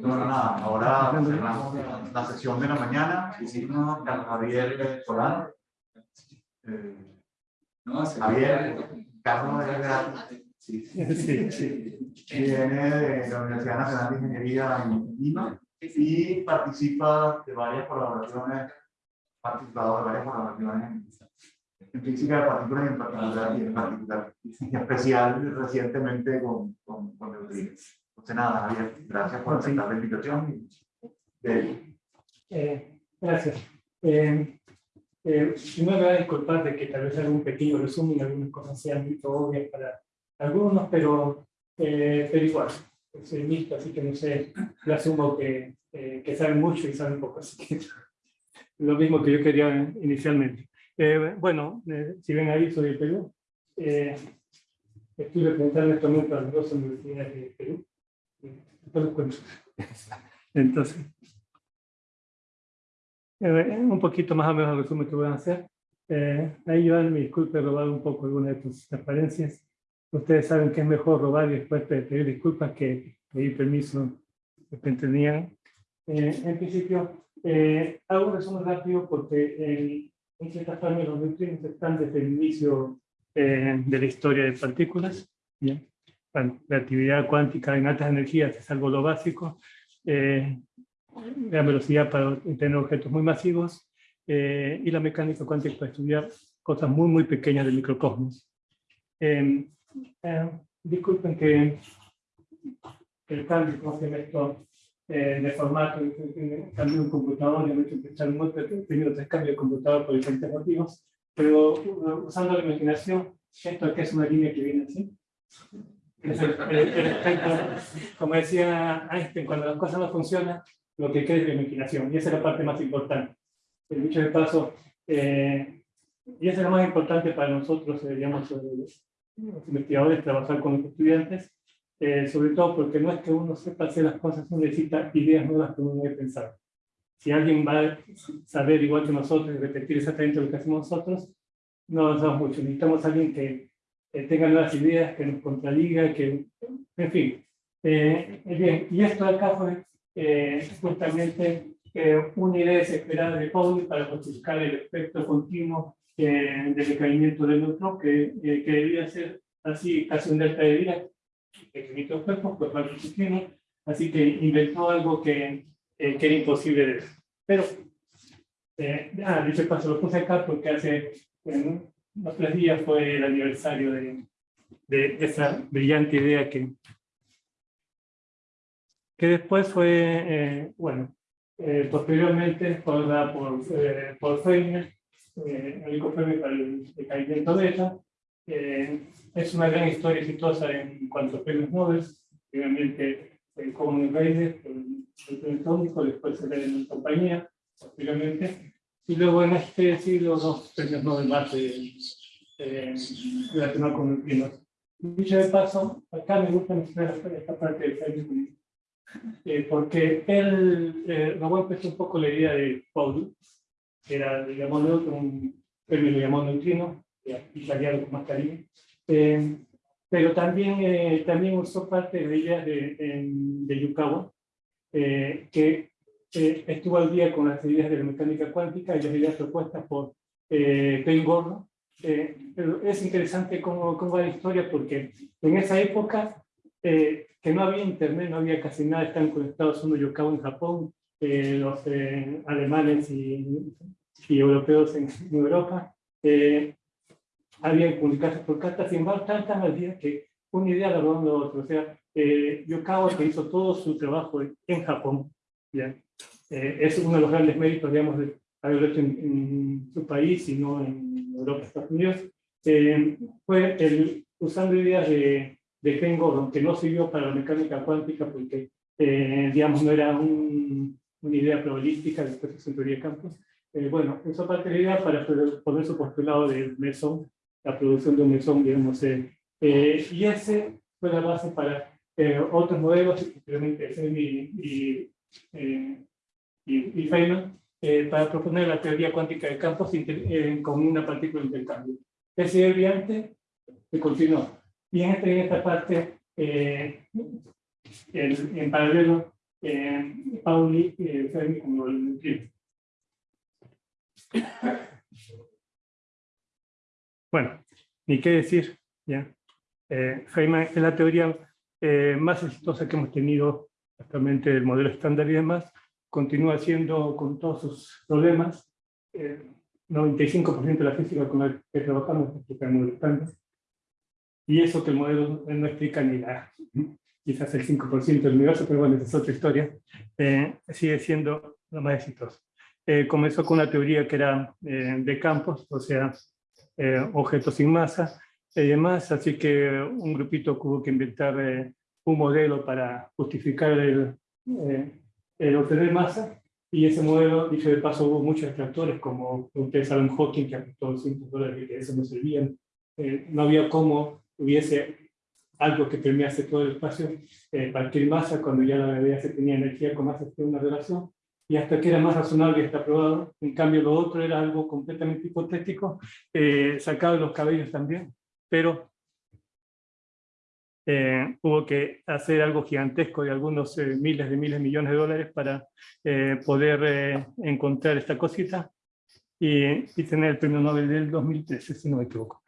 Bueno, nada, ahora cerramos la, la sesión de la mañana. Hicimos Carlos Javier Solán. Eh, Javier, Carlos es de sí, Sí, sí. viene de la Universidad Nacional de Ingeniería en Lima y participa de varias colaboraciones, participado de varias colaboraciones en, física de partículas y en particular, y en particular, y en especial recientemente con, con, con Entonces nada, Javier, gracias por aceptar la invitación. De, Eh, gracias. Eh, eh, primero me voy a disculpar de que tal vez un pequeño resumen, algunas cosas sean muy obvias para algunos, pero, eh, pero igual, soy mixto, así que no sé, yo asumo que, eh, que saben mucho y saben poco, así que lo mismo que yo quería inicialmente. Eh, bueno, si ven ahí, soy de Perú. Estoy representando en momento a las dos universidades de Perú. Entonces, eh, un poquito más o menos el resumen que voy a hacer. Eh, ahí yo me disculpe robar un poco alguna de tus transparencias. Ustedes saben que es mejor robar y después pe- pedir disculpas que pedir permiso que tenían. Eh, en principio, eh, hago un resumen rápido porque en, ciertas formas los neutrinos están desde el inicio eh, de la historia de partículas. Bueno, la actividad cuántica en altas energías es algo lo básico. Eh, la velocidad para tener objetos muy masivos eh, y la mecánica cuántica para estudiar cosas muy, muy pequeñas del microcosmos. Eh, eh, disculpen que, que el cambio, como se esto, eh, de formato, cambio un computador, me he hecho pensar montón, he tenido tres cambios de computador por diferentes motivos, pero uh, usando la imaginación, esto aquí es una línea que viene así. Como decía Einstein, cuando las cosas no funcionan, lo que queda es la imaginación, y esa es la parte más importante. El dicho de paso, eh, y eso es lo más importante para nosotros, eh, digamos, eh, los investigadores, trabajar con los estudiantes, eh, sobre todo porque no es que uno sepa hacer las cosas, uno necesita ideas nuevas que uno debe pensar. Si alguien va a saber igual que nosotros y repetir exactamente lo que hacemos nosotros, no avanzamos mucho. Necesitamos a alguien que eh, tenga nuevas ideas, que nos contradiga, que, en fin. Eh, bien, y esto acá fue eh, justamente eh, una idea desesperada de Pauli para justificar el efecto continuo eh, de decaimiento del neutrón, que, eh, que debía ser así casi un delta de Dirac, que cuerpos, pues continuo, así que inventó algo que, eh, que era imposible de ver. Pero, eh, ah, dicho paso, lo puse acá porque hace bueno, unos tres días fue el aniversario de, de esa brillante idea que, que después fue, eh, bueno, eh, posteriormente fue dada por, eh, por eh, el único premio para el decaimiento de ella. Eh, es una gran historia exitosa en cuanto a premios Nobel, primeramente el Common Raiders, el, el premio atómico, después en la compañía, posteriormente, y luego en este siglo dos premios Nobel más de, eh, relacionados con neutrinos. Dicho de paso, acá me gusta mencionar esta- parte de Feynman, eh, porque él eh, robó empezó un poco la idea de Paul, que era, digamos, un premio lo llamó neutrino, italiano con más cariño, eh, pero también, eh, también usó parte de la idea de, en- de Yukawa, eh, que eh, estuvo al día con las ideas de la mecánica cuántica y las ideas propuestas por eh, Gordon. Eh, es interesante cómo, cómo va la historia porque en esa época eh, que no había internet, no había casi nada, están conectados uno Yokawa en Japón, eh, los eh, alemanes y, y europeos en, en Europa. Eh, había que comunicarse por cartas, sin embargo, tan, tan al día que una idea la la otra. O sea, Yokawa que hizo todo su trabajo en Japón, Eh, es uno de los grandes méritos, digamos, de haberlo hecho en, en su país y no en Europa, Estados Unidos, eh, fue el, usando ideas de, de Ken Gordon, que no sirvió para la mecánica cuántica porque, eh, digamos, no era un- una idea probabilística, después se teoría de campos. Eh, bueno, usó parte de la idea para poner su postulado de mesón, la producción de un mesón, digamos, eh, eh, y ese fue la base para otros modelos, especialmente Fermi y, eh, y, y Feynman, eh, para proponer la teoría cuántica de campos eh, con una partícula de intercambio. Ese brillante se continuó. Y en esta, en esta parte, eh, en, en paralelo, eh, Pauli y Fermi como el. Bueno, ni qué decir, ¿ya? Eh, Feynman es la teoría eh, más exitosa que hemos tenido actualmente del modelo estándar y demás, continúa siendo con todos sus problemas, eh, 95% de la física con la que trabajamos explica el modelo estándar, y eso que el modelo no explica ni la, quizás el 5% del universo, pero bueno, esa es otra historia, eh, sigue siendo lo más exitoso. Eh, comenzó con una teoría que era eh, de campos, o sea, objetos sin masa y demás, así que un grupito tuvo que inventar un modelo para justificar el, el obtener masa, y ese modelo, dicho de paso, hubo muchos detractores, como ustedes saben, Hawking, que apostó 200 dólares, que eso no servían. no había cómo hubiese algo que permease todo el espacio, eh, cualquier masa, cuando ya la gravedad se tenía energía con masa, una relación, y hasta que era más razonable y está probado. En cambio, lo otro era algo completamente hipotético, eh, sacado de los cabellos también, pero eh, hubo que hacer algo gigantesco de algunos eh, miles de miles de millones de dólares para poder encontrar esta cosita y, y, tener el premio Nobel del 2013, si no me equivoco.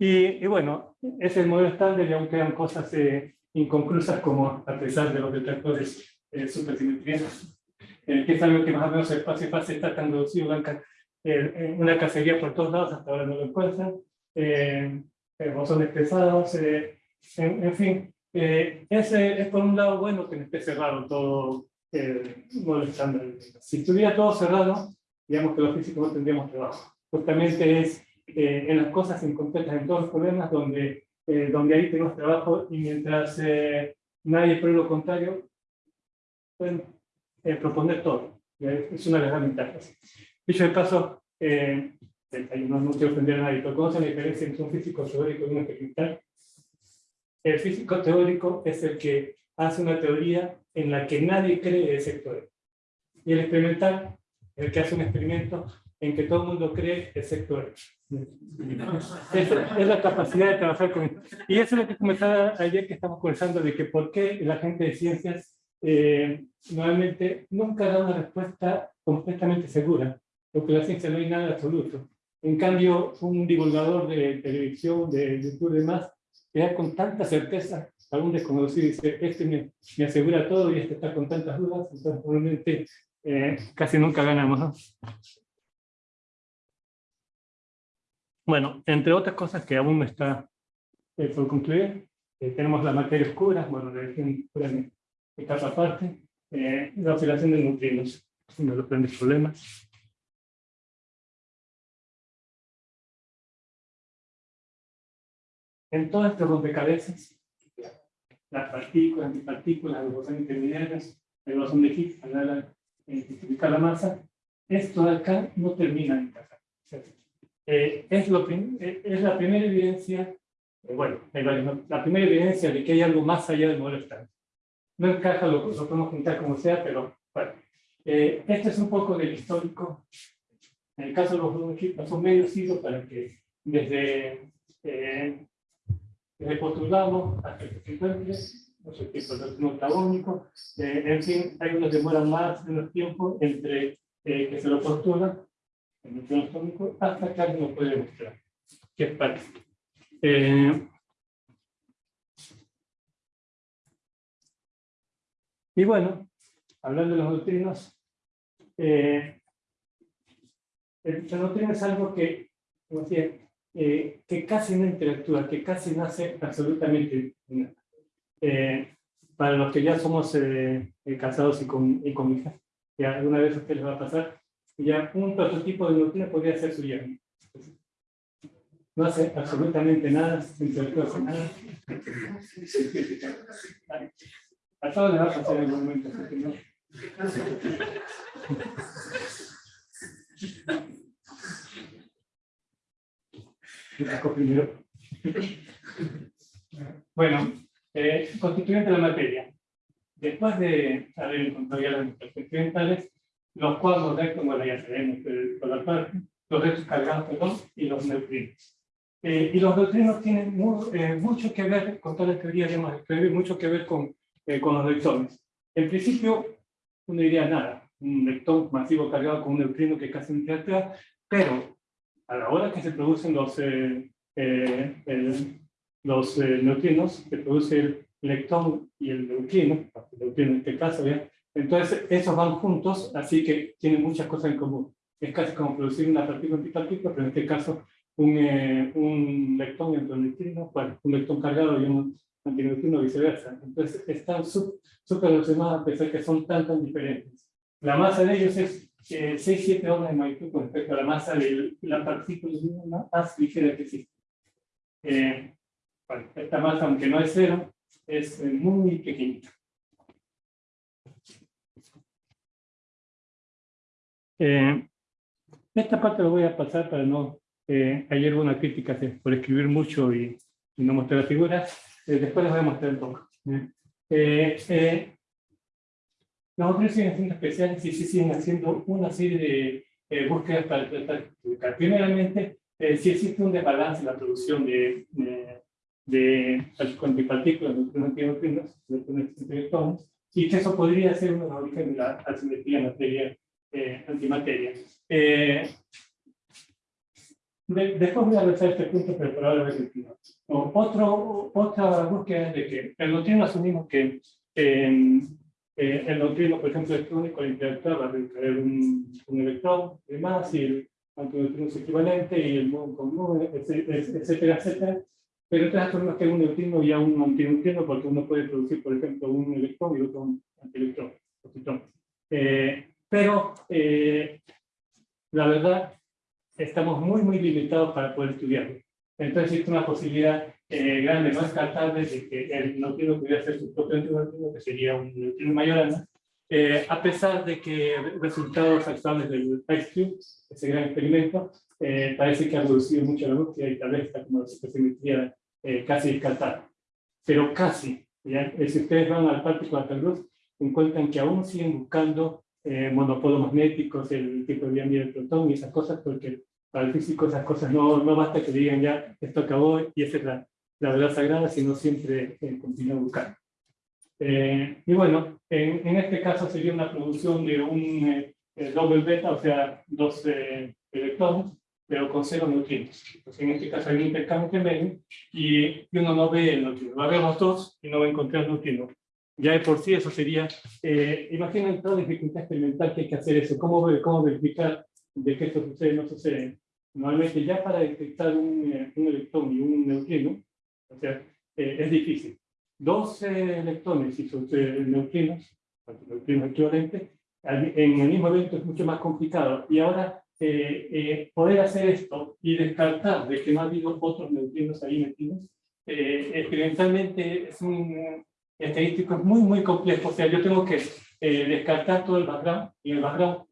Y, bueno, ese es el modelo estándar y aún quedan cosas eh, inconclusas como a pesar de los detractores eh, supersimetrías, eh, que es algo que más o menos el espacio fase está tan reducido, eh, una cacería por todos lados, hasta ahora no lo encuentran, eh, bosones pesados, en, en, fin, ese es por un lado bueno que no esté cerrado todo estándar. Si estuviera todo cerrado, digamos que los físicos no tendríamos trabajo. Justamente es eh, en las cosas incompletas, en todos los problemas, donde, eh, donde ahí tenemos trabajo y mientras eh, nadie pruebe lo contrario, pueden proponer todo. Es una de las ventajas. Dicho de paso, no, no quiero ofender a nadie, pero ¿conoce la diferencia entre un físico teórico y un experimental? El físico teórico es el que hace una teoría en la que nadie cree ese teoría. Y el experimental, el que hace un experimento en que todo el mundo cree, excepto él. Es, es, la capacidad de trabajar con... Y eso es lo que comentaba ayer que estamos conversando, de que por qué la gente de ciencias eh, normalmente nunca da una respuesta completamente segura, porque la ciencia no hay nada absoluto. En cambio, un divulgador de televisión, de YouTube y demás, que da con tanta certeza, algún desconocido dice, este me, me, asegura todo y este está con tantas dudas, entonces probablemente eh, casi nunca ganamos. ¿no? Bueno, entre otras cosas que aún no está eh, por concluir, eh, tenemos la materia oscura, bueno, la región oscura en etapa aparte, eh, la oscilación de neutrinos, uno de los grandes problemas. En todo este rompecabezas, las partículas, antipartículas, los bosones intermediarios, el bosón de Higgs, para identificar la masa, esto de acá no termina en casa. Eh, es, lo, eh, es la primera evidencia, eh, bueno, la primera evidencia de que hay algo más allá del modelo estándar. No encaja, lo, lo podemos juntar como sea, pero bueno. este es un poco del histórico. En el caso de los dos son medio siglo para que desde, eh, postulamos hasta que se encuentre, no sé qué, no octagónico, en fin, hay unos demoran más menos tiempo entre que se lo postulan el hasta que alguien lo puede demostrar. ¿Qué parece? Eh, y bueno, hablando de los neutrinos, eh, el, neutrino es algo que, como decía, eh, que casi no interactúa, que casi no hace absolutamente nada. Eh, para los que ya somos eh, casados y con, y con hijas, ya alguna vez a ustedes les va a pasar, ya un prototipo de neutrino podría ser su yerno. No hace absolutamente nada, no hace nada. A todos les va a pasar en algún momento. ¿no? Primero. Bueno, eh, constituyente de la materia. Después de haber encontrado ya las experimentales, los cuadros de como ya sabemos, por la parte, los restos cargados, perdón, y los neutrinos. Eh, y los neutrinos tienen eh, mucho que ver con toda la teoría, digamos, mucho que ver con, eh, con los leptones. En principio, uno diría nada, un leptón masivo cargado con un neutrino que casi no pero a la hora que se producen los, los neutrinos, se produce el leptón y el neutrino, el neutrino en este caso, entonces esos van juntos, así que tienen muchas cosas en común. Es casi como producir una partícula antipartícula, pero en este caso un, eh, un leptón y un neutrino, bueno, un lectón cargado y un antineutrino viceversa. Entonces están súper relacionados a pesar que son tan, tan diferentes. La masa de ellos es eh, 6-7 órdenes de magnitud con respecto a la masa de la partícula más ligera que existe. Eh, esta masa, aunque no es cero, es eh, muy pequeñita. Eh, esta parte lo voy a pasar para no eh, hay alguna crítica por escribir mucho y, no mostrar figuras. Eh, después les voy a mostrar un poco. Eh, eh, los otros siguen siendo especiales y siguen haciendo una serie de búsquedas para tratar de explicar. Primeramente, si existe un desbalance en la producción de, de, de partículas, neutrinos, electrones, y que eso podría ser una origen de la asimetría materia-antimateria. De, después voy a regresar este punto, pero por ahora. Otro, otra búsqueda es de que el neutrino asumimos que eh, el neutrino, por ejemplo, electrónico, al interactuar va a traer un, un electrón de más y el antineutrino es equivalente y el muon con muon, etcétera, etcétera. Pero entonces asumimos que un neutrino y un antineutrino porque uno puede producir, por ejemplo, un electrón y otro un antielectrón. Eh, pero eh, la verdad estamos muy, muy limitados para poder estudiarlo. Entonces existe una posibilidad eh, grande, no descartable, de que el neutrino pudiera ser su propio neutrino, que sería un neutrino mayor eh, a pesar de que resultados actuales del IceCube, ese gran experimento, eh, parece que ha reducido mucho la búsqueda y tal vez está como se permitiera eh, casi descartar. Pero casi, ¿ya? si ustedes van al Particle Luz, encuentran que aún siguen buscando eh, monopolos magnéticos, el tipo de vía del protón y esas cosas, porque para el físico esas cosas no, no basta que digan ya esto acabó y es la, verdad sagrada, sino siempre eh, continúa buscando. Eh, y bueno, en, en, este caso sería una producción de un eh, doble beta, o sea, dos eh, electrones, pero con cero neutrinos. Entonces, en este caso hay un intercambio entre medio y, y, uno no ve el neutrino. Va a ver los dos y no va a encontrar neutrino. Ya de por sí eso sería, eh, imaginen toda dificultad experimental que hay que hacer eso, cómo, cómo verificar de que esto sucede o no sucede. Normalmente ya para detectar un, eh, un electrón y un neutrino, o sea, eh, es difícil. Dos eh, electrones y sus eh, neutrinos, neutrinos equivalentes, en el mismo evento es mucho más complicado. Y ahora poder hacer esto y descartar de que no ha habido otros neutrinos ahí metidos, experimentalmente es un, estadístico es muy, muy complejo. O sea, yo tengo que eh, descartar todo el background y el background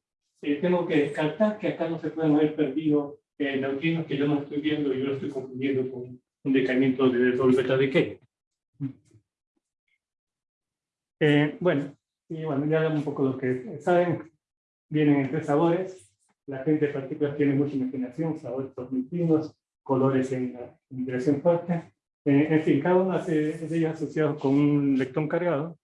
eh, tengo que descartar que acá no se pueden haber perdido eh, neutrinos que yo no estoy viendo y yo lo estoy confundiendo con un decaimiento de doble beta decay. Eh, bueno, y bueno, ya un poco lo que saben. Vienen en tres sabores. La gente de partículas tiene mucha imaginación, sabores neutrinos, colores en, en dirección fuerte. Eh, en fin, cada uno de ellos asociados con un lectón cargado.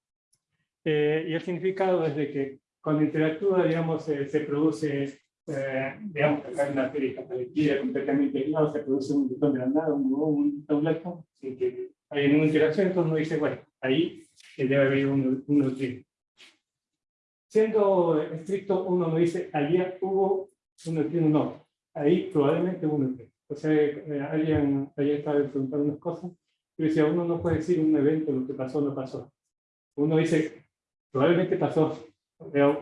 Eh, y el significado es de que cuando interactúa, digamos, se produce, eh, digamos, hay una serie completamente aislado, se produce un la nada, un, un, un lectón, sin que hay ninguna interacción, entonces uno dice, bueno, ahí debe haber un, un neutrino. Siendo estricto, uno no dice, allí hubo un neutrino, no, ahí probablemente hubo un neutrino. O sea, eh, alguien ayer estaba preguntando unas cosas, y decía, uno no puede decir un evento lo que pasó no pasó. Uno dice, probablemente pasó,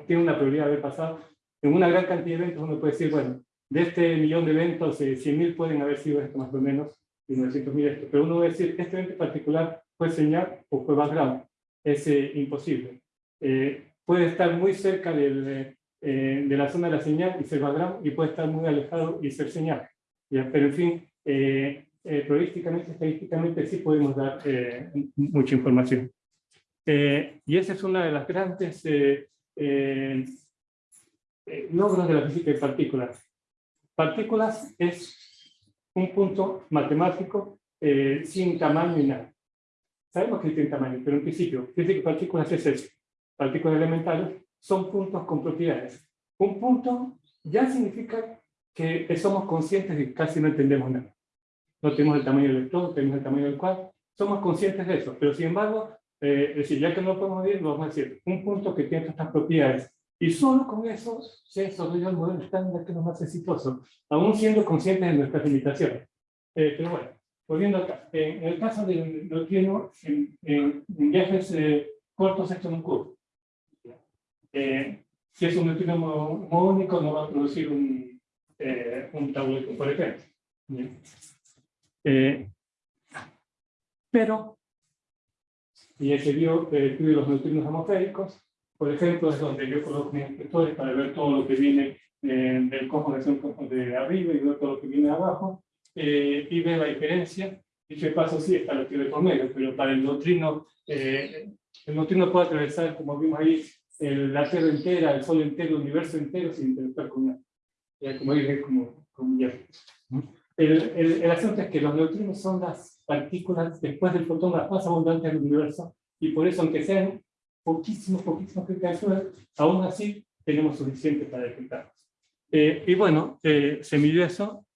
tiene una probabilidad de haber pasado. En una gran cantidad de eventos uno puede decir, bueno, de este millón de eventos, eh, 100.000 pueden haber sido esto más o menos, y 900.000 esto. Pero uno a decir, este evento en particular fue señal o fue background. Es eh, imposible. Eh, puede estar muy cerca del, eh, de la zona de la señal y ser background, y puede estar muy alejado y ser señal. Pero en fin, eh, eh, estadísticamente sí podemos dar eh, mucha información. Eh, y esa es una de las grandes eh, eh, logros de la física de partículas. Partículas es un punto matemático eh, sin tamaño ni nada. Sabemos que tiene tamaño, pero en principio, fíjense que partículas es eso, partículas elementales, son puntos con propiedades. Un punto ya significa que somos conscientes de que casi no entendemos nada. No tenemos el tamaño del electrón, tenemos el tamaño del cuadro, somos conscientes de eso, pero sin embargo, eh, es decir, ya que no lo podemos lo vamos a decir, un punto que tiene estas propiedades. Y solo con eso se desarrolla el modelo estándar que es lo más exitoso, aún siendo conscientes de nuestras limitaciones. Eh, pero bueno, volviendo acá, en el caso del neutrino, en, en, en viajes eh, cortos esto no ocurre. Eh, si es un neutrino único, no va a producir un, eh, un tabuleto, por ejemplo. Eh, pero, y ese vio eh, estudio los neutrinos atmosféricos, por ejemplo, es donde yo coloco mis inspectores para ver todo lo que viene eh, del cosmos de arriba y ver todo lo que viene de abajo, eh, y ve la diferencia. Dicho paso, sí, está la teoría por medio, pero para el neutrino, eh, el neutrino puede atravesar, como vimos ahí, el, la Tierra entera, el Sol entero, el universo entero, sin interactuar con nada. Como dije, como, como ya. El, el, el, asunto es que los neutrinos son las partículas, después del fotón, las más abundantes del universo, y por eso, aunque sean poquísimos, poquísimos cristales, aún así tenemos suficiente para detectarlos. Eh, y bueno, eh, se midió eso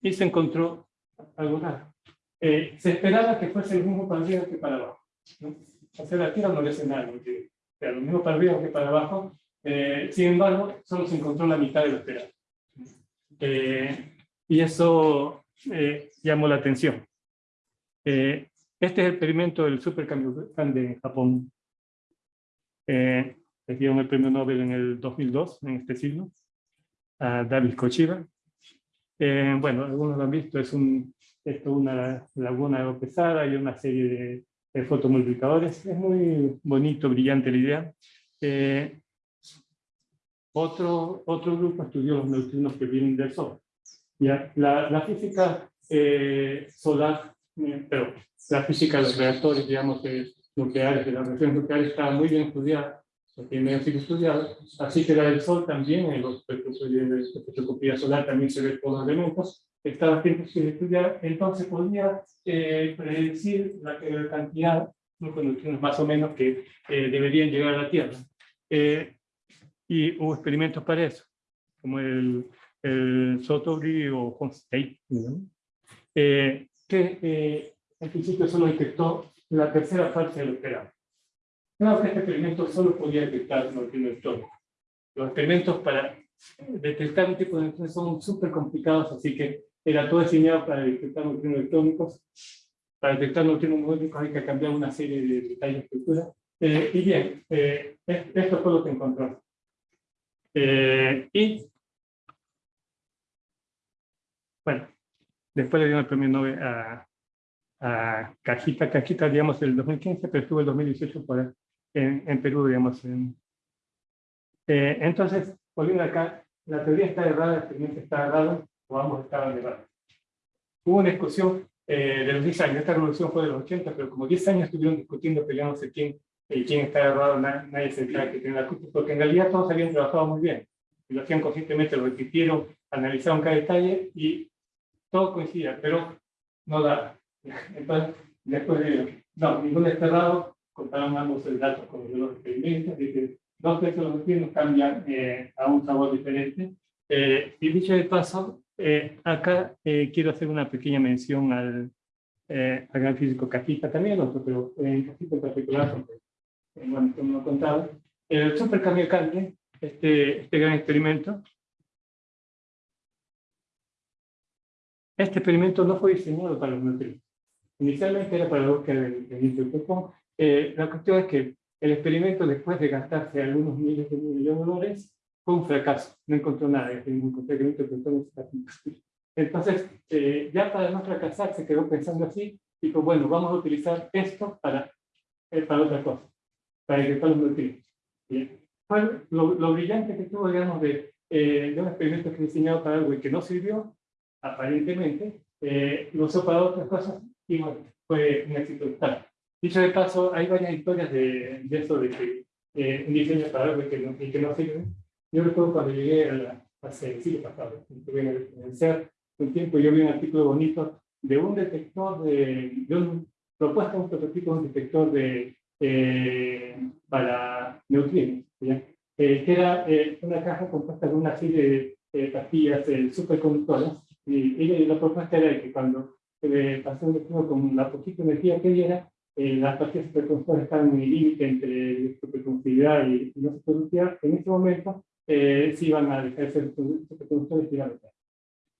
y se encontró algo raro. Eh, se esperaba que fuese el mismo para arriba que para abajo. ¿no? O sea, la Tierra no le hace nada, porque, sea, lo mismo para arriba que para abajo. Eh, sin embargo, solo se encontró la mitad de lo esperado. Eh, y eso eh, llamó la atención. Este es el experimento del supercambio de Japón. Eh, les dieron el premio Nobel en el 2002, en este siglo, a David Kochiba. Eh, bueno, algunos lo han visto, es un, esto una laguna pesada y una serie de, de fotomultiplicadores. Es muy bonito, brillante la idea. Eh, otro, otro grupo estudió los neutrinos que vienen del Sol. Ya, la, la física eh, solar, eh, pero la física de los reactores, digamos, de nucleares, de las reacciones nucleares, está muy bien estudiada, tiene medio siglo estudiado, así que la del Sol también, en los espectroscopía solar también se ve todos los elementos, está bastante estudiada, entonces podría eh, predecir la, cantidad de neutrinos más o menos que eh, deberían llegar a la Tierra. Eh, y hubo experimentos para eso, como el, el Sotobi o State, ¿no? eh, que eh, en principio solo detectó la tercera parte de lo esperado. Claro que este experimento solo podía detectar electrónicos. Los experimentos para detectar un tipo de neutrinos son súper complicados, así que era todo diseñado para detectar neutrinos electrónicos. Para detectar neutrinos electrónicos hay que cambiar una serie de detalles de estructura. Eh, y bien, eh, esto fue lo que encontró. Eh, y, bueno, después le dieron el premio Nobel a, Cajita, Cajita, digamos, el 2015, pero estuvo el 2018 por, en, en Perú, digamos. En, eh, entonces, volviendo acá, la teoría está errada, el experimento está errado, o ambos estaban errados. Hubo una discusión eh, de los 10 años, esta revolución fue de los 80, pero como 10 años estuvieron discutiendo, peleándose quién y quién está errado, nadie, nadie se sabe que tiene la culpa, porque en realidad todos habían trabajado muy bien, y lo hacían conscientemente, lo repitieron, analizaron cada detalle y todo coincidía, pero no da. Entonces, después de, no, ningún está errado, contaron ambos el dato con los experimentos, que dos los neutrinos cambian eh, a un sabor diferente. Eh, y dicho de paso, eh, acá eh, quiero hacer una pequeña mención al, eh, al gran físico Cajita también, otro, pero en Cajita en particular, porque eh, bueno, como lo contaba, el supercambio cambio, este, este gran experimento, este experimento no fue diseñado para los neutrinos. Inicialmente era para la búsqueda del, del eh, La cuestión es que el experimento, después de gastarse algunos miles de millones de dólares, fue un fracaso. No encontró nada. Encontró Entonces, eh, ya para no fracasar, se quedó pensando así. Dijo, bueno, vamos a utilizar esto para, eh, para otra cosa para detectar los neutrinos. Fue lo, lo, brillante que tuvo, digamos, de, eh, de un experimento que diseñado para algo y que no sirvió, aparentemente, eh, lo usó para otras cosas y bueno, fue un éxito total. Dicho de paso, hay varias historias de, de eso, de que eh, un diseño para algo y que no, y que no sirve. Yo recuerdo cuando llegué a la, hace el siglo pasado, en CER, un tiempo yo vi un artículo bonito de un detector de, de un un prototipo de un detector de eh, para neutrinos. Eh, que era eh, una caja compuesta de una serie de pastillas superconductoras y, y, la propuesta era que cuando un neutrino con la poquita energía que diera, las pastillas superconductoras estaban en el límite entre superconductividad y, y no superconductividad, en ese momento se iban a dejar de ser superconductores y iban a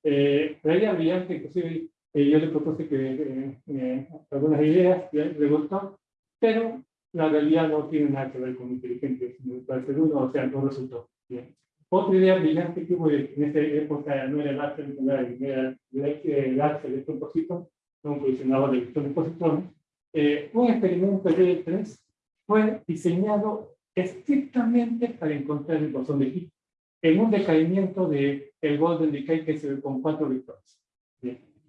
eh, la idea brillante, inclusive eh, yo le propuse que eh, eh, algunas ideas, le gustó, pero la realidad no tiene nada que ver con inteligencia, sino ser uno, o sea, no resultó. Bien. Otra idea brillante que hubo en esa época no era el arte nuclear, era el arte de propósito, un colisionador de electrones positrones. Eh, un experimento de 3 fue diseñado estrictamente para encontrar el bosón de Higgs en un decaimiento del el Golden Decay que es con cuatro vectores.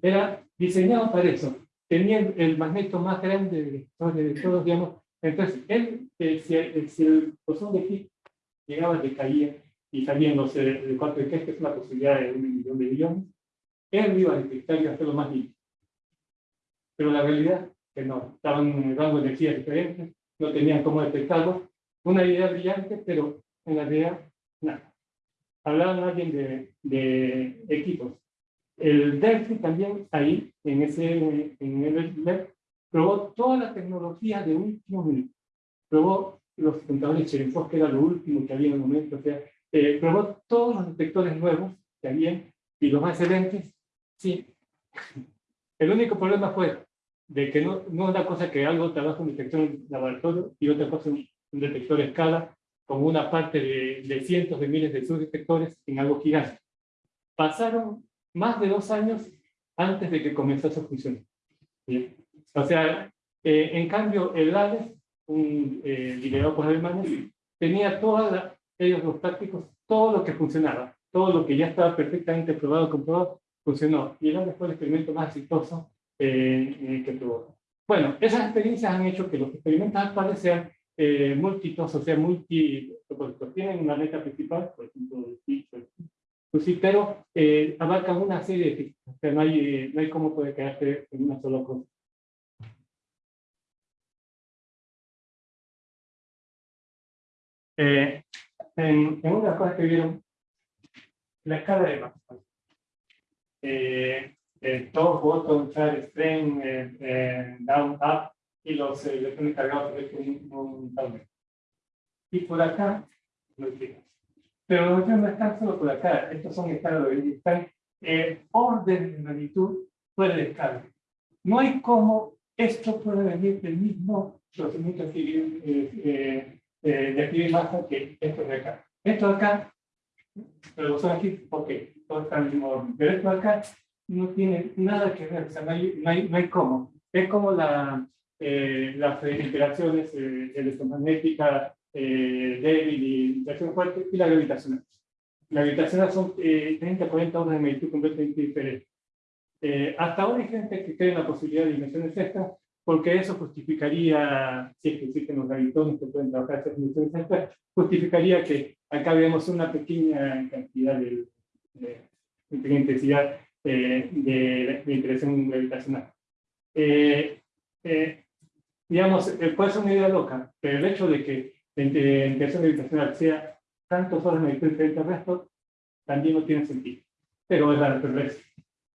Era diseñado para eso. Tenía el magneto más grande de todos, digamos. Entonces, él, eh, si, eh, si, el bosón de Higgs llegaba, decaía y salían los de cuatro de que es una posibilidad de un millón de millones, él iba a detectar y hacerlo más limpio. Pero la realidad que no, estaban en rango de energía diferente, no tenían cómo detectarlo. Una idea brillante, pero en la realidad, nada hablaban alguien de, de equipos. El Delphi también ahí, en ese en el probó toda la tecnología de último minuto. Probó los contadores Cherenkov, que era lo último que había en el momento. O sea, eh, probó todos los detectores nuevos que había y los más excelentes. Sí. El único problema fue de que no, no es una cosa que algo trabaja en detector en laboratorio y otra cosa en un detector de escala como una parte de, de cientos de miles de subdetectores en algo gigante. Pasaron más de dos años antes de que comenzase a funcionar. O sea, eh, en cambio, el ALES, un eh, liderado por alemanes, tenía todos ellos los prácticos, todo lo que funcionaba, todo lo que ya estaba perfectamente probado, comprobado, funcionó. Y fue el experimento más exitoso eh, que tuvo. Bueno, esas experiencias han hecho que los experimentos actuales sean eh, múltiples, o sea, multi, pues, tienen una meta principal, por ejemplo, pues sí, pero eh, abarcan una serie de o sea, no hay, no hay cómo poder quedarse en una sola cosa. Eh, en, en, una cosa que vieron, la escala de Maxwell. Eh, el top, bottom, chart, strength, eh, eh, down, up, y los electrones eh, cargados de un, un Y por acá, no Pero los no están solo por acá, estos son estados de están en orden de magnitud fuera de escala. No hay cómo esto puede venir del mismo procedimiento de eh, eh, de que esto de acá. Esto de acá, pero son aquí, ¿por qué? Todo está en el mismo orden. Pero esto de acá no tiene nada que ver, o sea, no hay, no hay, no hay cómo. Es como la, eh, las interacciones eh, electromagnética eh, débil y interacción fuerte, y la gravitacional. La gravitacional son 30 40 horas de magnitud completamente diferentes. hasta ahora hay gente que cree en la posibilidad de dimensiones extras, porque eso justificaría, si es que existen los gravitones que pueden trabajar dimensiones extras, justificaría que acá vemos una pequeña cantidad de, de, de intensidad de, de, interacción gravitacional. Eh, digamos, eh, puede ser una idea loca, pero el hecho de que la interacción gravitacional sea tantos horas de frente al resto, también no tiene sentido. Pero es la naturaleza.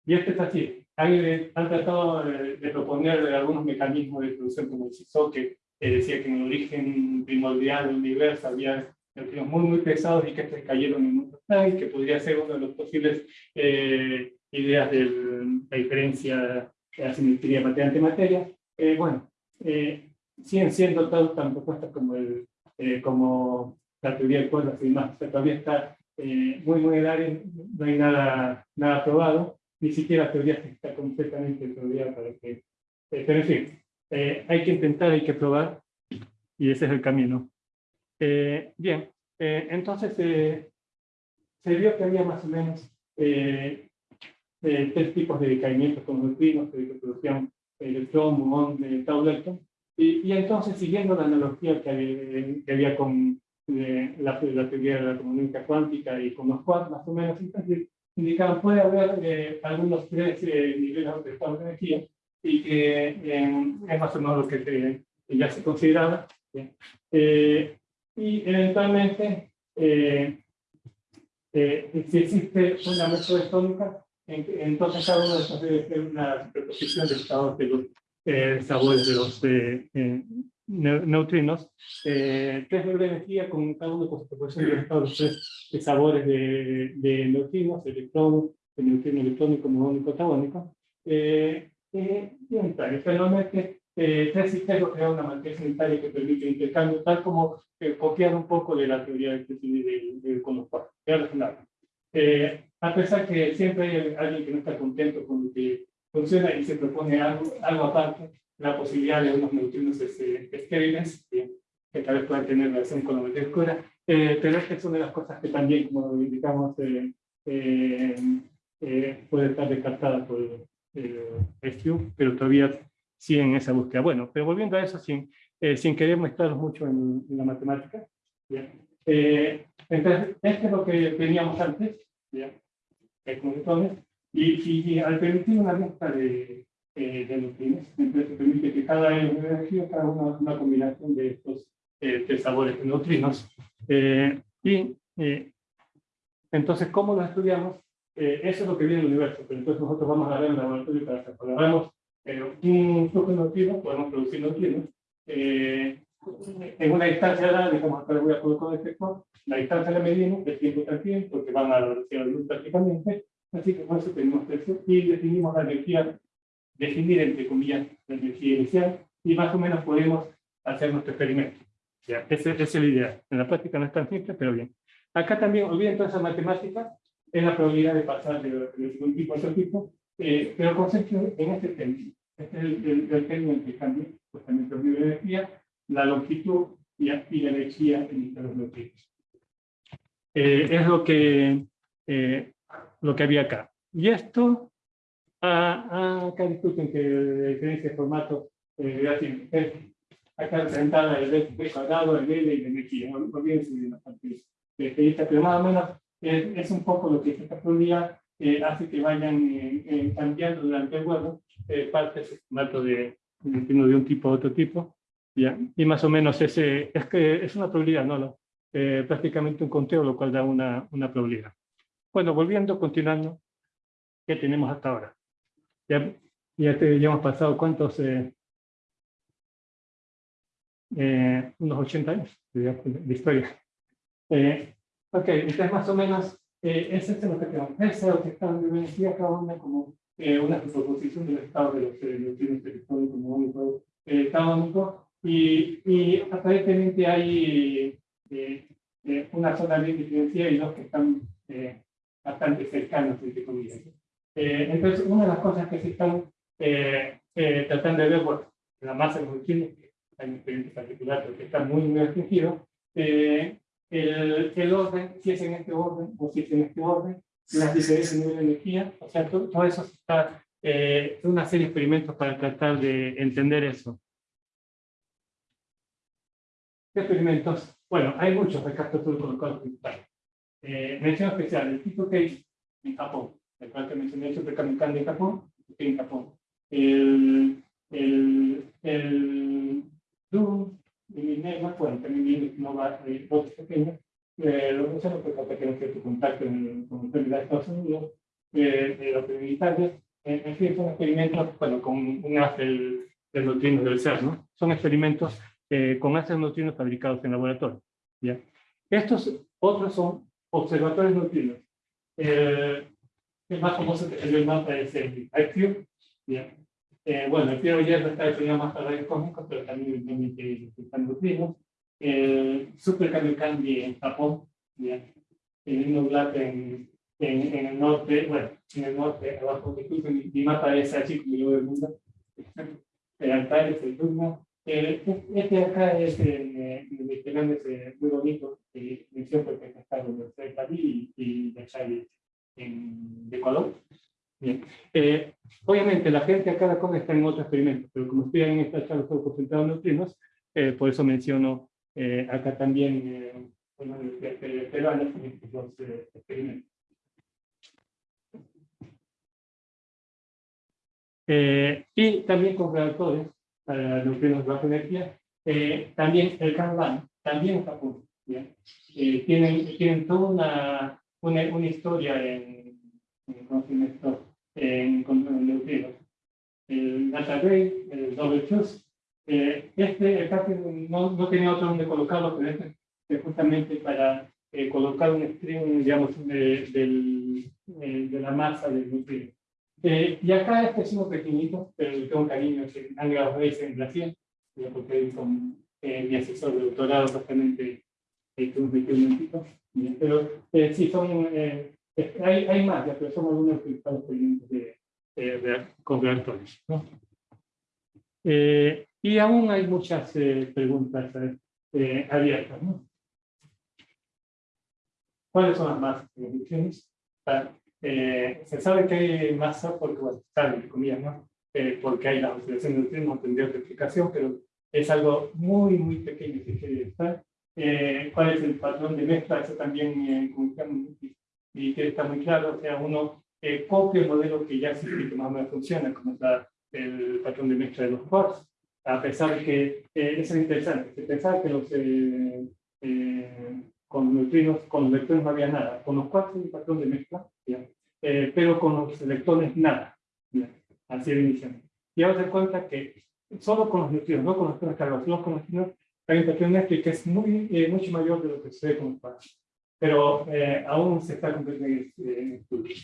Y este es así. Alguien han tratado de, proponer algunos mecanismos de producción como el CISO, que decía que en el origen primordial del universo había neutrinos muy, muy pesados y que estos cayeron en un y que podría ser uno de los posibles eh, ideas de la diferencia de la simetría materia-antimateria. Eh, bueno, eh, siguen siendo todas tan propuestas como, el, eh, como la teoría de cuerdas y demás. todavía está eh, muy, muy en el área, no hay nada, nada probado, ni siquiera teoría está completamente estudiada para que... pero en fin, hay que intentar, hay que probar, y ese es el camino. bien, entonces se vio que había más o menos tres tipos de decaimientos con neutrinos, de producción electrón, muón, de tau Y, y, entonces, siguiendo la analogía que había, que había con eh, la, la, teoría de la comunicación cuántica y con los quarks, más o menos, entonces, indicaban puede haber eh, algunos tres eh, niveles de estado de energía y que eh, es más o menos lo que, que ya se consideraba. Eh, y eventualmente, eh, eh, si existe una método tónica, entonces cada uno de estos debe ser una superposición de estados de los eh, sabores de los eh, eh, neutrinos, eh, tres niveles de energía con cada uno con su proporción de estados tres de sabores de, de neutrinos, electrón, de neutrino electrónico, muónico, tabónico. Eh, eh, y unitario. Finalmente, eh, tres sistemas crean una matriz unitaria que permite el intercambio, tal como eh, copiar un poco de la teoría del de, de, con los cuatro. Eh, a pesar que siempre hay alguien que no está contento con lo que funciona y se propone algo, algo aparte, la posibilidad de unos neutrinos estériles, que, que tal vez puedan tener relación con la materia oscura, eh, pero esta es una de las cosas que también, como indicamos, eh, eh, eh, puede estar descartada por el SQ, pero todavía siguen en esa búsqueda. Bueno, pero volviendo a eso, sin, eh, sin querer mezclarnos mucho en, en la matemática, ¿ya? Eh, entonces, esto es lo que teníamos antes, ¿ya? y, y, al permitir una lista de, eh, de neutrinos, entonces permite que cada energía, cada una una combinación de estos eh, tres sabores de neutrinos. Eh, y eh, entonces, ¿cómo lo estudiamos? Eh, eso es lo que viene del universo, pero entonces nosotros vamos a ver en el laboratorio para. Cuando hagamos eh, un flujo neutrino, podemos producir neutrinos. En una distancia digamos, acá le voy a colocar un efecto, la distancia la medimos, el tiempo también, porque van a la velocidad de luz prácticamente, así que con eso tenemos eso, y definimos la energía, definir entre comillas la energía inicial, y más o menos podemos hacer nuestro experimento. Ya, esa, es la idea. En la práctica no es tan simple, pero bien. Acá también, olviden toda esa matemática, es la probabilidad de pasar de, de un tipo a otro tipo, eh, pero concepto en este término. Este es el, el, el término que cambia justamente el nivel de energía, la longitud y, y la energía en los neutrinos. Eh, es lo que, eh, lo que había acá. Y esto, ah, ah, acá discuten que la diferencia de formato eh, es acá representada el B cuadrado, el L y la energía. No olvídense de la parte de pero más o menos es, es, un poco lo que esta probabilidad eh, hace que vayan eh, eh, cambiando durante el vuelo eh, partes de formato de, de un tipo a otro tipo. ¿ya? Y más o menos ese, es que es una probabilidad, ¿no? no eh, prácticamente un conteo, lo cual da una, una probabilidad. Bueno, volviendo, continuando, ¿qué tenemos hasta ahora? Ya, ya, te, ya hemos pasado cuántos, eh, eh, unos 80 años de, de historia. Eh, ok, entonces más o menos eh, ese es lo que tenemos. Ese es lo que está energía cada una como una proposición del estado de los neutrinos electrónicos, eh, tabónicos, y, y aparentemente hay eh, eh, una zona bien diferenciada y dos que están bastante cercanos, entre comillas. Entonces, una de las cosas que se están tratando de ver, bueno, la masa de que hay un experimento particular porque está muy, muy restringido, el, el, orden, si es en este orden o si es en este orden, las diferencias de nivel de energía, o sea, todo, todo eso está, eh, una serie de experimentos para tratar de entender eso. ¿Qué experimentos? Bueno, hay muchos recastos colocados principales. Eh, mención especial, el tipo Case en Japón, el cual que mencioné, el superkamikande en Japón, en Japón. El, el, el Doom y Negma, bueno, también no va a botes pequeños, eh, lo menciono porque que no cierto contacto con la autoridad de Estados Unidos, eh, de los militares, en, en fin, son experimentos, bueno, con un haz del, del neutrino del ser, ¿no? Son experimentos eh, con haces neutrinos fabricados en laboratorio. ¿ya? Estos otros son observatorios neutrinos. Eh, el más famoso el mapa es el IQ. Eh, bueno, el Piero Hierro está diseñado más para rayos cósmicos, pero también permite están neutrinos. El Super Kamiokande en Japón, ¿ya? el Innoblat en, en, en, el norte, bueno, en el norte, abajo de mi, mi mapa es así como yo del mundo. El altar es el Dugma, eh, este acá es el Mediterráneo, es muy bonito, eh, mención porque está en de París y, de Chile en Ecuador. Bien. Eh, obviamente la gente a cada cosa está en otro experimento, pero como estoy en esta charla sobre concentrado en neutrinos, eh, por eso menciono eh, acá también una universidad peruana en estos dos eh, experimentos. Eh, y también con reactores para neutrinos de baja energía, eh, también el Kanban, también Japón. ¿bien? tienen, tienen toda una una, una historia en, en en, en neutrinos. El Data Ray, el Double Fuse, eh, este, el no, no tenía otro donde colocarlo, pero este es justamente para eh, colocar un string, digamos, de, del, eh, de la masa del nutriente. Eh, y acá este es uno pequeñito, pero le tengo cariño, que Angela Reis en Brasil, porque con mi asesor de doctorado justamente que nos metió un momentito. Pero sí, son, hay, hay más, ya, pero son algunos que estamos pendientes de, de, con reactores. ¿no? y aún hay muchas preguntas abiertas. ¿no? ¿Cuáles son las masas de emisiones? Eh, se sabe que hay masa porque, bueno, sabe, entre comillas, ¿no? Eh, porque hay la oscilación de neutrinos, no tendría otra explicación, pero es algo muy, muy pequeño que quiere estar. Eh, ¿Cuál es el patrón de mezcla? Eso también eh, y que está muy claro, o sea, uno eh, copia el modelo que ya existe que más o menos funciona, como está el patrón de mezcla de los quarks, a pesar de que eh, eso es interesante, se pensaba que los eh, eh, con neutrinos, con los electrones no había nada. Con los hay un patrón de mezcla, eh, pero con los electrones nada. Así de inicialmente. Y ahora se cuenta que solo con los neutrinos, no con los electrones cargados, solo con los neutrinos, de mezcla que es muy, eh, mucho mayor de lo que se ve con los quarks. Pero eh, aún se está cumpliendo en estudio.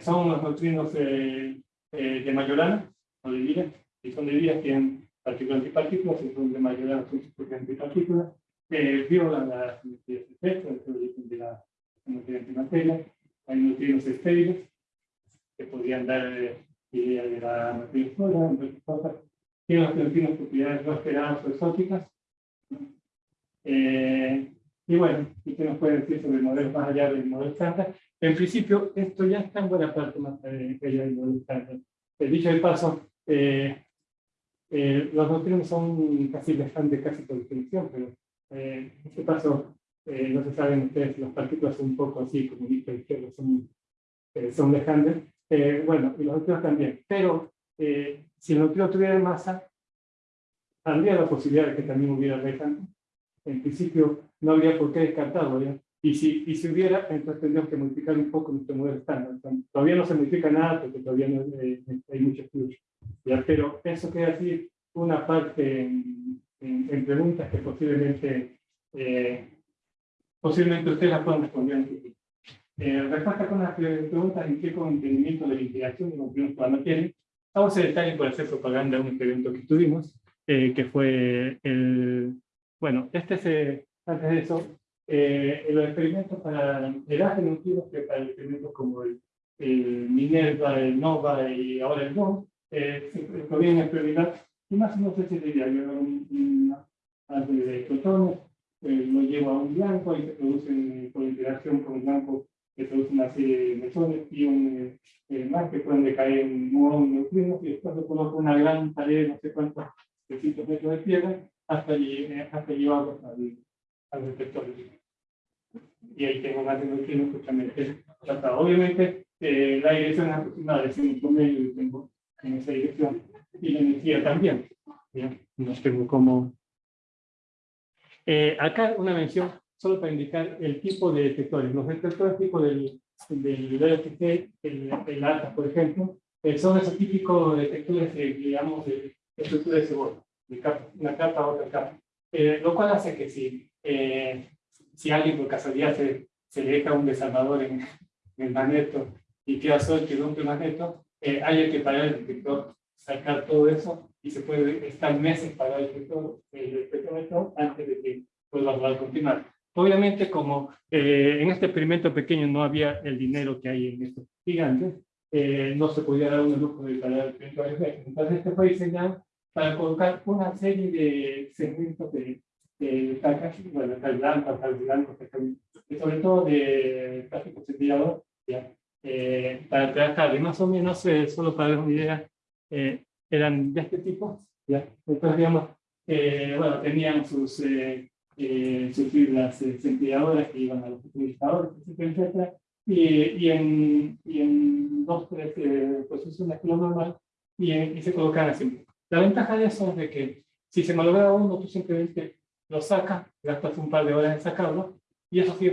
son los neutrinos de Majorana, o de Villa, y son de tienen partículas y partículas, y son de Majorana, son antipartículas, que violan las simetrías de origen de la antimateria. Hay neutrinos estériles que podrían dar eh, idea de la materia sola, entre cosas. Tienen los neutrinos propiedades no esperadas o exóticas. Eh, y bueno, ¿y qué nos puede decir sobre modelos más allá del modelo estándar? En principio, esto ya está en buena parte más allá del modelo estándar. El dicho de paso, eh, eh, los neutrinos son casi lejantes casi por definición, pero eh, en este caso, eh, no se saben ustedes, las partículas son un poco así, como dice izquierdo, son, eh, son lejandes. Eh, bueno, y los neutrinos también. Pero eh, si el neutrino tuviera masa, habría la posibilidad de que también hubiera lejano. En principio, no habría por qué descartarlo. ¿ya? Y, si, y si hubiera, entonces tendríamos que modificar un poco nuestro modelo estándar. Todavía no se modifica nada porque todavía no, eh, hay mucho estudio. ¿ya? Pero eso queda así una parte en, en, en preguntas que posiblemente, eh, posiblemente ustedes las puedan responder. Eh, respuesta con las preguntas en qué entendimiento de la integración de los cuando quieren. Vamos a detalle por hacer propaganda de un experimento que tuvimos, eh, que fue el... Bueno, este es, eh, antes de eso, eh, los experimentos para el AGE neutrinos, que para experimentos como el, el Minerva, el Nova y ahora el NOM, eh, se podían experimentar, y más o menos ese sería, yo un, algo de protones, eh, lo llevo a un blanco y se producen por interacción con el blanco se produce una serie de mesones y un eh, más que pueden decaer en muones neutrinos y después le coloco una gran pared, no sé cuántos metros de piedra hasta, eh, hasta llevarlos al, al detector. Y ahí tengo más de neutrinos justamente tratado. Obviamente eh, la dirección es aproximada de 5 medio tengo en esa dirección y la energía también. ¿ya? No tengo como eh, acá una mención solo para indicar el tipo de detectores. Los detectores tipo del, del LFT, el, el ATA, por ejemplo, eh, son esos típicos detectores, de, digamos, de estructura de cebolla, una capa a otra capa. Eh, lo cual hace que si, eh, si alguien por casualidad se, se le deja un desarmador en, en el magneto y queda suelto y rompe el magneto, eh, hay que parar el detector, sacar todo eso y se puede estar meses para el efecto, el espectrómetro antes de que pueda continuar. Obviamente, como eh, en este experimento pequeño no había el dinero que hay en estos gigantes, eh, no se podía dar un lujo de parar el efecto. Entonces, este fue diseñado para colocar una serie de segmentos de, de tal bueno, blanco, blanco, sobre todo de plástico centillador, eh, para trabajar. Y más o menos, eh, solo para dar una idea, eh, eran de este tipo, ¿ya? Entonces, digamos, eh, bueno, tenían sus, eh, sus fibras centrifugadoras que iban a los utilizadores, etcétera, etcétera. Y, y, en, y en dos, tres posiciones que lo normal, y, y se colocan así. La ventaja de eso es de que si se malogra uno, tú simplemente lo sacas, gastas un par de horas en sacarlo, y eso sigue